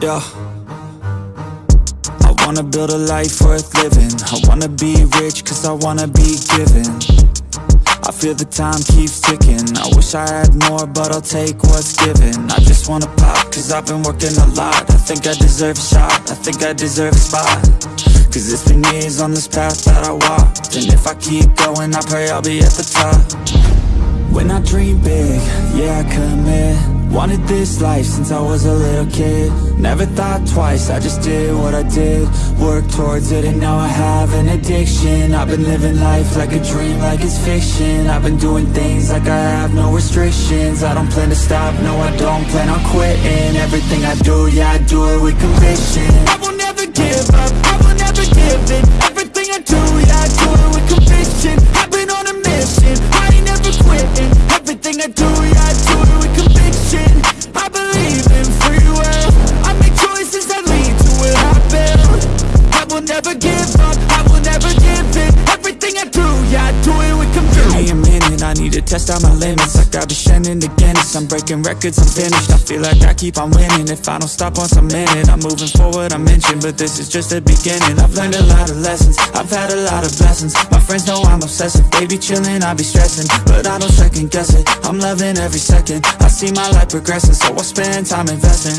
Yeah. I wanna build a life worth living. I wanna be rich cause I wanna be given. I feel the time keeps ticking. I wish I had more, but I'll take what's given. I just wanna pop cause I've been working a lot. I think I deserve a shot. I think I deserve a spot. Cause it's been years on this path that I walked. And if I keep going, I pray I'll be at the top. When I dream big, yeah, I commit Wanted this life since I was a little kid. Never thought twice, I just did what I did. Worked towards it and now I have an addiction. I've been living life like a dream, like it's fiction. I've been doing things like I have no restrictions. I don't plan to stop, no I don't plan on quitting. Everything I do, yeah I do it with conviction. I will never give up, I will never give in. Everything I do, yeah I do it with conviction. I've been on a mission, I ain't quitting. Everything I do, never give up, I will never give in. Everything I do, yeah I do it with conviction. Give me a minute, I need to test out my limits. Like I'll be shining the Guinness. I'm breaking records, I'm finished. I feel like I keep on winning. If I don't stop once I'm in it I'm moving forward, I'm inching. But this is just the beginning. I've learned a lot of lessons. I've had a lot of blessings. My friends know I'm obsessive. They be chilling, I be stressing. But I don't second guess it. I'm loving every second. I see my life progressing So I spend time investing.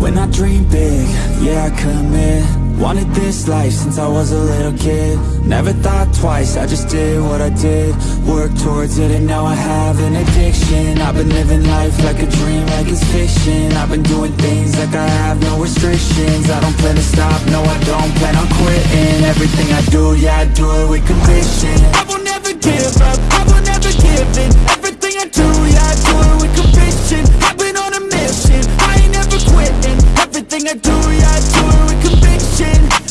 When I dream big, yeah I commit Wanted this life since I was a little kid. Never thought twice, I just did what I did. Worked towards it and now I have an addiction. I've been living life like a dream, like it's fiction. I've been doing things like I have no restrictions. I don't plan to stop, no I don't plan on quitting. Everything I do, yeah I do it with conviction. I will never give up, I will never give in. Everything I do, yeah I do it with conviction. I've been on a mission, I ain't never quitting. Everything I do, yeah I do it with conviction I